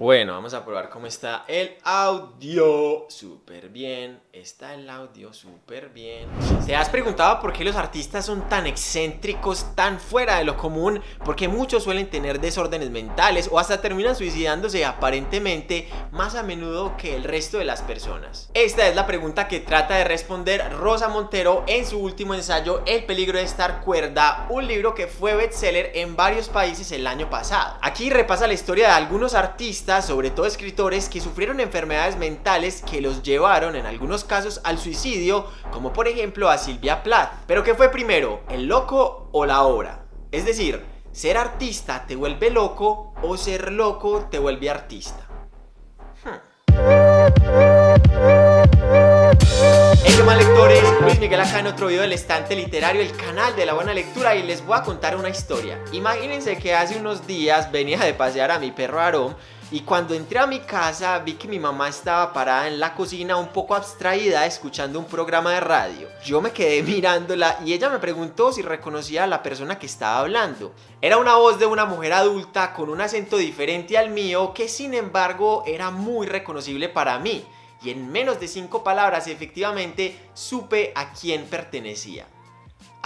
Bueno, vamos a probar cómo está el audio. Súper bien, está el audio súper bien. ¿Te has preguntado por qué los artistas son tan excéntricos, tan fuera de lo común? Porque muchos suelen tener desórdenes mentales o hasta terminan suicidándose aparentemente más a menudo que el resto de las personas. Esta es la pregunta que trata de responder Rosa Montero en su último ensayo El peligro de estar cuerda, un libro que fue bestseller en varios países el año pasado. Aquí repasa la historia de algunos artistas sobre todo escritores que sufrieron enfermedades mentales que los llevaron en algunos casos al suicidio, como por ejemplo a Silvia Plath. Pero ¿qué fue primero, el loco o la obra? Es decir, ¿ser artista te vuelve loco o ser loco te vuelve artista? Hey, ¿qué más lectores? Luis Miguel acá en otro video del estante literario, el canal de la buena lectura y les voy a contar una historia. Imagínense que hace unos días venía de pasear a mi perro Aarón y cuando entré a mi casa vi que mi mamá estaba parada en la cocina un poco abstraída escuchando un programa de radio. Yo me quedé mirándola y ella me preguntó si reconocía a la persona que estaba hablando. Era una voz de una mujer adulta con un acento diferente al mío que sin embargo era muy reconocible para mí. Y en menos de cinco palabras efectivamente supe a quién pertenecía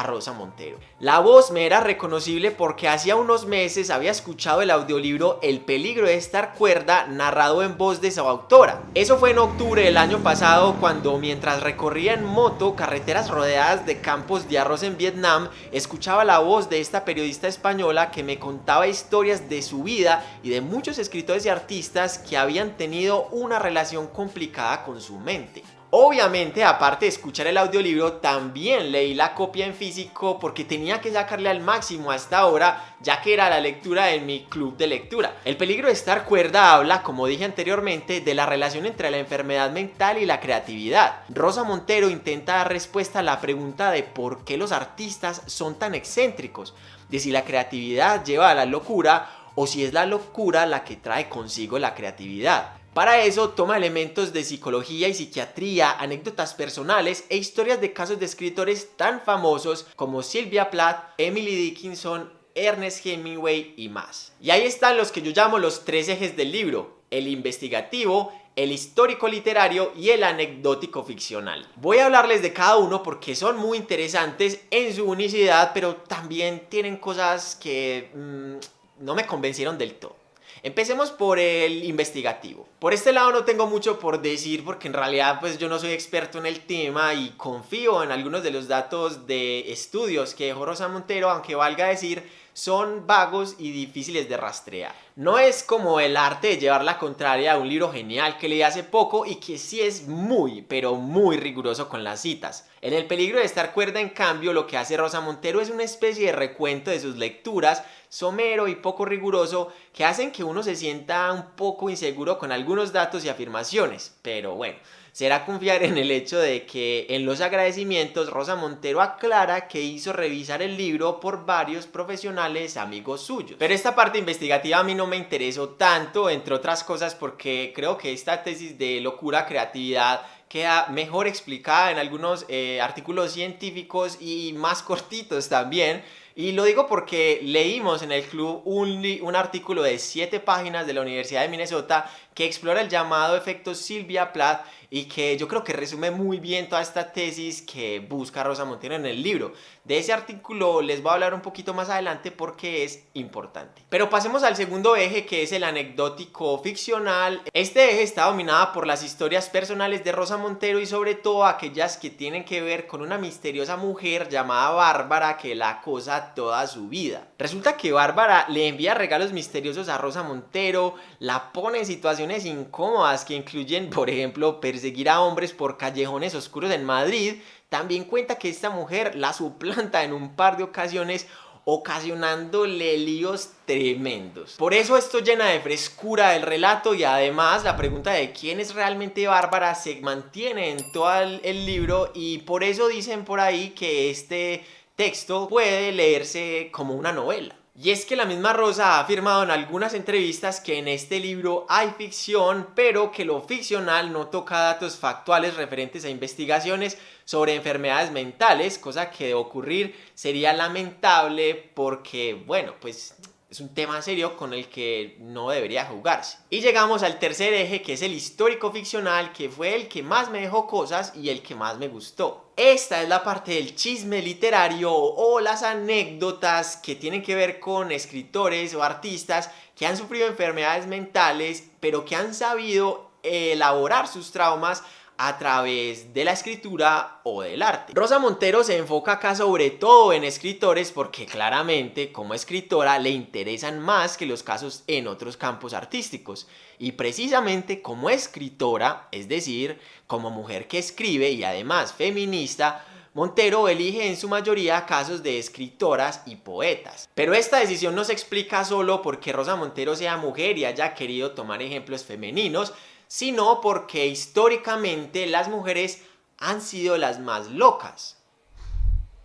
a Rosa Montero. La voz me era reconocible porque hacía unos meses había escuchado el audiolibro El peligro de estar cuerda narrado en voz de su autora. Eso fue en octubre del año pasado cuando mientras recorría en moto carreteras rodeadas de campos de arroz en Vietnam, escuchaba la voz de esta periodista española que me contaba historias de su vida y de muchos escritores y artistas que habían tenido una relación complicada con su mente. Obviamente, aparte de escuchar el audiolibro, también leí la copia en físico porque tenía que sacarle al máximo a esta hora, ya que era la lectura en mi club de lectura. El peligro de estar cuerda habla, como dije anteriormente, de la relación entre la enfermedad mental y la creatividad. Rosa Montero intenta dar respuesta a la pregunta de por qué los artistas son tan excéntricos, de si la creatividad lleva a la locura o si es la locura la que trae consigo la creatividad. Para eso toma elementos de psicología y psiquiatría, anécdotas personales e historias de casos de escritores tan famosos como Sylvia Plath, Emily Dickinson, Ernest Hemingway y más. Y ahí están los que yo llamo los tres ejes del libro, el investigativo, el histórico literario y el anecdótico ficcional. Voy a hablarles de cada uno porque son muy interesantes en su unicidad, pero también tienen cosas que mm, no me convencieron del todo. Empecemos por el investigativo. Por este lado no tengo mucho por decir porque en realidad pues yo no soy experto en el tema y confío en algunos de los datos de estudios que dejó Rosa Montero, aunque valga decir son vagos y difíciles de rastrear. No es como el arte de llevar la contraria a un libro genial que leí hace poco y que sí es muy, pero muy riguroso con las citas. En El peligro de estar cuerda, en cambio, lo que hace Rosa Montero es una especie de recuento de sus lecturas, somero y poco riguroso, que hacen que uno se sienta un poco inseguro con algunos datos y afirmaciones. Pero bueno, será confiar en el hecho de que en los agradecimientos Rosa Montero aclara que hizo revisar el libro por varios profesionales amigos suyos. Pero esta parte investigativa a mí no me interesó tanto, entre otras cosas porque creo que esta tesis de locura creatividad queda mejor explicada en algunos eh, artículos científicos y más cortitos también. Y lo digo porque leímos en el club un, un artículo de 7 páginas de la Universidad de Minnesota que explora el llamado efecto Silvia Plath y que yo creo que resume muy bien toda esta tesis que busca Rosa Montero en el libro. De ese artículo les voy a hablar un poquito más adelante porque es importante. Pero pasemos al segundo eje que es el anecdótico ficcional. Este eje está dominado por las historias personales de Rosa Montero y sobre todo aquellas que tienen que ver con una misteriosa mujer llamada Bárbara que la acosa toda su vida. Resulta que Bárbara le envía regalos misteriosos a Rosa Montero, la pone en situaciones incómodas que incluyen por ejemplo seguir a hombres por callejones oscuros en Madrid, también cuenta que esta mujer la suplanta en un par de ocasiones ocasionándole líos tremendos. Por eso esto llena de frescura el relato y además la pregunta de quién es realmente Bárbara se mantiene en todo el libro y por eso dicen por ahí que este texto puede leerse como una novela. Y es que la misma Rosa ha afirmado en algunas entrevistas que en este libro hay ficción, pero que lo ficcional no toca datos factuales referentes a investigaciones sobre enfermedades mentales, cosa que de ocurrir sería lamentable porque, bueno, pues es un tema serio con el que no debería jugarse. Y llegamos al tercer eje que es el histórico ficcional que fue el que más me dejó cosas y el que más me gustó. Esta es la parte del chisme literario o las anécdotas que tienen que ver con escritores o artistas que han sufrido enfermedades mentales pero que han sabido elaborar sus traumas a través de la escritura o del arte. Rosa Montero se enfoca acá sobre todo en escritores porque claramente como escritora le interesan más que los casos en otros campos artísticos y precisamente como escritora, es decir, como mujer que escribe y además feminista, Montero elige en su mayoría casos de escritoras y poetas. Pero esta decisión no se explica solo porque Rosa Montero sea mujer y haya querido tomar ejemplos femeninos, sino porque históricamente las mujeres han sido las más locas.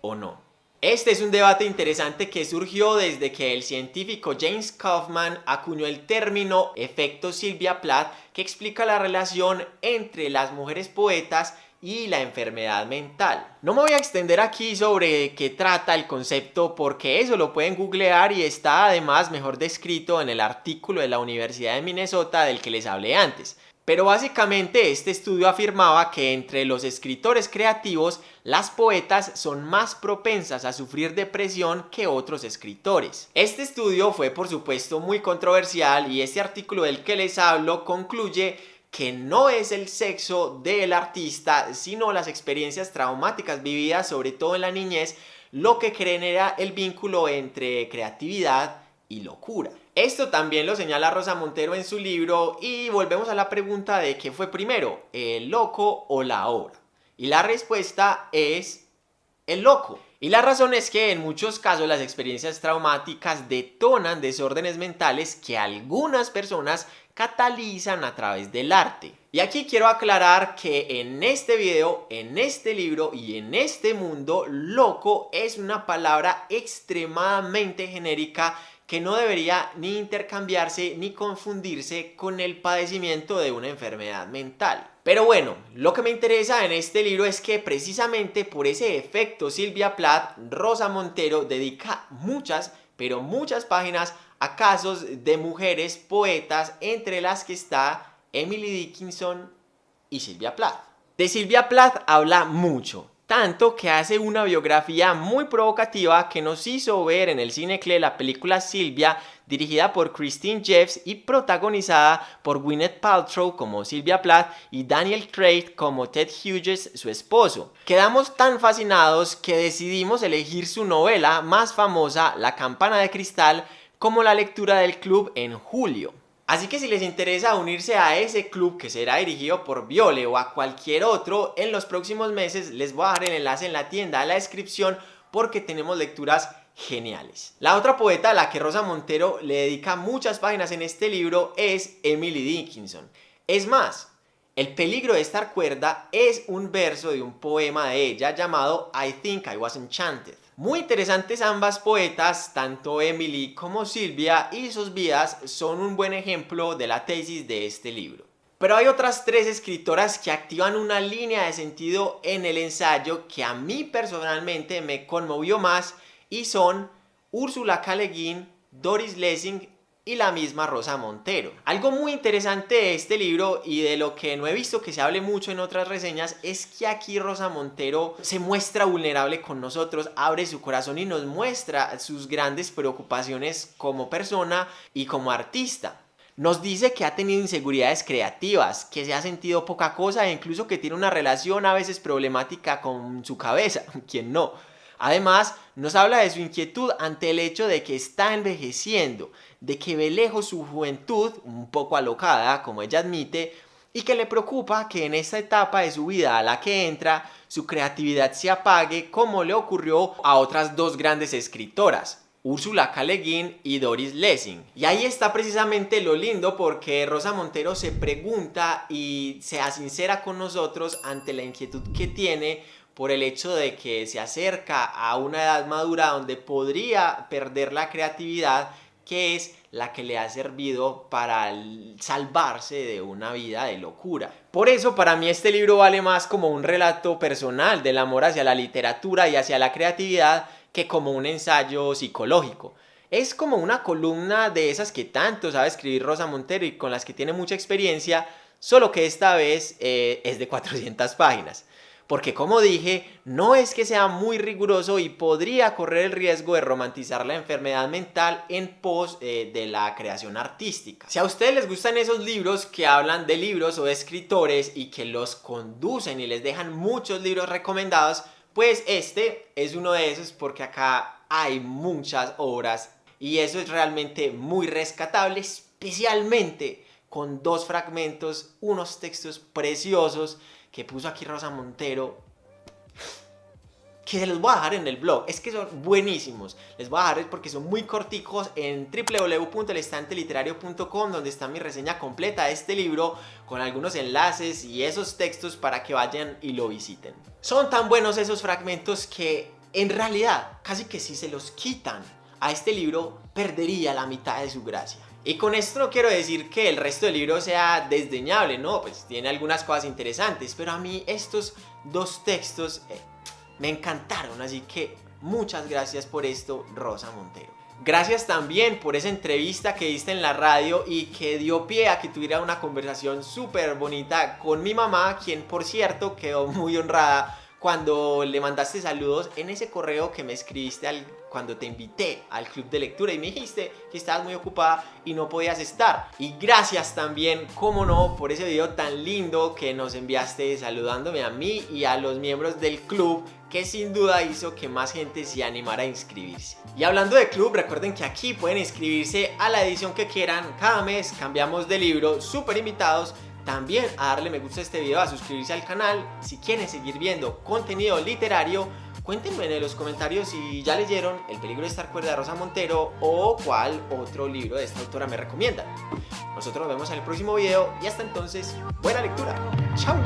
¿O no? Este es un debate interesante que surgió desde que el científico James Kaufman acuñó el término efecto Sylvia Plath que explica la relación entre las mujeres poetas y la enfermedad mental. No me voy a extender aquí sobre qué trata el concepto porque eso lo pueden googlear y está además mejor descrito en el artículo de la Universidad de Minnesota del que les hablé antes. Pero básicamente este estudio afirmaba que entre los escritores creativos, las poetas son más propensas a sufrir depresión que otros escritores. Este estudio fue por supuesto muy controversial y este artículo del que les hablo concluye que no es el sexo del artista, sino las experiencias traumáticas vividas, sobre todo en la niñez, lo que genera el vínculo entre creatividad y locura. Esto también lo señala Rosa Montero en su libro y volvemos a la pregunta de qué fue primero, el loco o la obra. Y la respuesta es el loco. Y la razón es que en muchos casos las experiencias traumáticas detonan desórdenes mentales que algunas personas catalizan a través del arte. Y aquí quiero aclarar que en este video, en este libro y en este mundo, loco es una palabra extremadamente genérica que no debería ni intercambiarse ni confundirse con el padecimiento de una enfermedad mental. Pero bueno, lo que me interesa en este libro es que precisamente por ese efecto Silvia Plath, Rosa Montero dedica muchas, pero muchas páginas a casos de mujeres poetas entre las que está Emily Dickinson y Silvia Plath. De Silvia Plath habla mucho, tanto que hace una biografía muy provocativa que nos hizo ver en el cine CLE la película Silvia, dirigida por Christine Jeffs y protagonizada por Gwyneth Paltrow como Silvia Plath y Daniel Craig como Ted Hughes, su esposo. Quedamos tan fascinados que decidimos elegir su novela más famosa, La campana de cristal, como la lectura del club en julio. Así que si les interesa unirse a ese club que será dirigido por Viole o a cualquier otro, en los próximos meses les voy a dejar el enlace en la tienda, en la descripción, porque tenemos lecturas geniales. La otra poeta a la que Rosa Montero le dedica muchas páginas en este libro es Emily Dickinson. Es más, el peligro de estar cuerda es un verso de un poema de ella llamado I Think I Was Enchanted. Muy interesantes ambas poetas, tanto Emily como Silvia, y sus vidas son un buen ejemplo de la tesis de este libro. Pero hay otras tres escritoras que activan una línea de sentido en el ensayo que a mí personalmente me conmovió más y son Úrsula K. Doris Lessing y la misma Rosa Montero. Algo muy interesante de este libro y de lo que no he visto que se hable mucho en otras reseñas es que aquí Rosa Montero se muestra vulnerable con nosotros, abre su corazón y nos muestra sus grandes preocupaciones como persona y como artista. Nos dice que ha tenido inseguridades creativas, que se ha sentido poca cosa e incluso que tiene una relación a veces problemática con su cabeza, quien no. Además, nos habla de su inquietud ante el hecho de que está envejeciendo, de que ve lejos su juventud, un poco alocada, como ella admite, y que le preocupa que en esta etapa de su vida a la que entra, su creatividad se apague como le ocurrió a otras dos grandes escritoras, Úrsula K. y Doris Lessing. Y ahí está precisamente lo lindo porque Rosa Montero se pregunta y se sincera con nosotros ante la inquietud que tiene por el hecho de que se acerca a una edad madura donde podría perder la creatividad que es la que le ha servido para salvarse de una vida de locura. Por eso para mí este libro vale más como un relato personal del amor hacia la literatura y hacia la creatividad que como un ensayo psicológico. Es como una columna de esas que tanto sabe escribir Rosa Montero y con las que tiene mucha experiencia, solo que esta vez eh, es de 400 páginas porque como dije, no es que sea muy riguroso y podría correr el riesgo de romantizar la enfermedad mental en pos eh, de la creación artística. Si a ustedes les gustan esos libros que hablan de libros o de escritores y que los conducen y les dejan muchos libros recomendados, pues este es uno de esos porque acá hay muchas obras y eso es realmente muy rescatable, especialmente con dos fragmentos, unos textos preciosos que puso aquí Rosa Montero que se los voy a dejar en el blog, es que son buenísimos, les voy a dejar porque son muy corticos en www.elestanteliterario.com donde está mi reseña completa de este libro con algunos enlaces y esos textos para que vayan y lo visiten. Son tan buenos esos fragmentos que en realidad casi que si se los quitan a este libro perdería la mitad de su gracia. Y con esto no quiero decir que el resto del libro sea desdeñable, no, pues tiene algunas cosas interesantes, pero a mí estos dos textos eh, me encantaron, así que muchas gracias por esto, Rosa Montero. Gracias también por esa entrevista que diste en la radio y que dio pie a que tuviera una conversación súper bonita con mi mamá, quien por cierto quedó muy honrada cuando le mandaste saludos en ese correo que me escribiste al, cuando te invité al club de lectura y me dijiste que estabas muy ocupada y no podías estar. Y gracias también, como no, por ese video tan lindo que nos enviaste saludándome a mí y a los miembros del club que sin duda hizo que más gente se animara a inscribirse. Y hablando de club, recuerden que aquí pueden inscribirse a la edición que quieran. Cada mes cambiamos de libro, súper invitados también a darle me gusta a este video, a suscribirse al canal. Si quieren seguir viendo contenido literario, cuéntenme en los comentarios si ya leyeron El peligro de estar cuerda de Rosa Montero o cuál otro libro de esta autora me recomiendan. Nosotros nos vemos en el próximo video y hasta entonces, buena lectura. ¡Chao!